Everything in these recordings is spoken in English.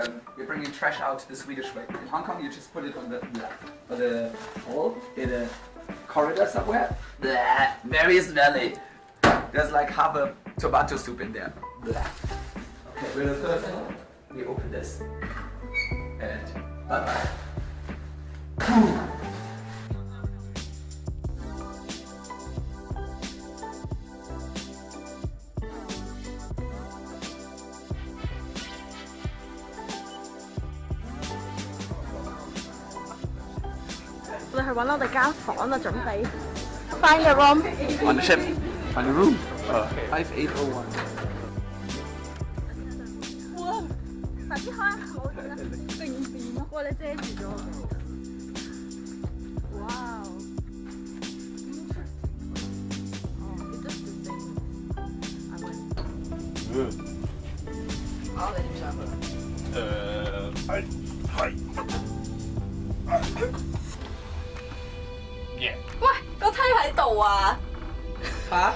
um, we're bringing trash out the Swedish way. In Hong Kong, you just put it on the on the hole in a corridor somewhere. Blah, very smelly. There's like half a tomato soup in there. Blah. Okay, with the third we open this. And bye bye. Find a room. On the ship. On the room. Uh, 5801. 哇！快啲开冇见啦，定变咯！哇！你遮住咗。哇！Oh, it just the same. I went. 好，你点上去？诶系系。 度啊！吓？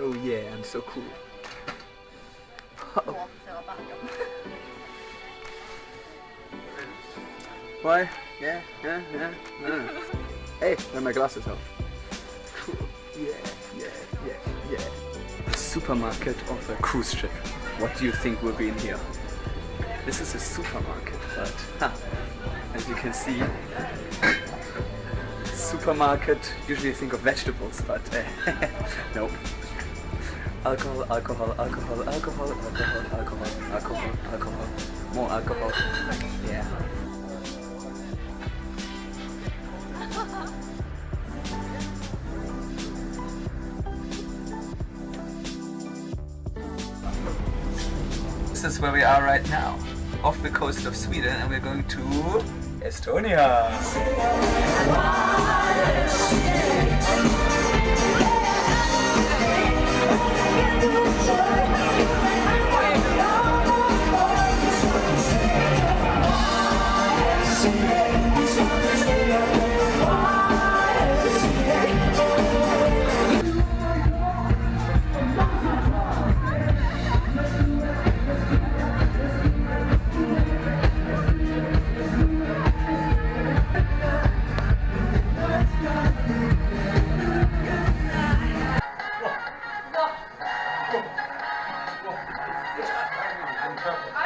Oh yeah, I'm so cool. 我唔使我班咁。 Why? Yeah, yeah, yeah. yeah. hey, and my glasses off. Cool. Yeah, yeah, yeah, yeah. The supermarket of a cruise ship. What do you think will be in here? This is a supermarket, but huh, as you can see, supermarket usually think of vegetables, but uh, no. Alcohol, alcohol, alcohol, alcohol, alcohol, alcohol, alcohol, alcohol, more alcohol. Yeah. This is where we are right now, off the coast of Sweden and we're going to Estonia. trouble.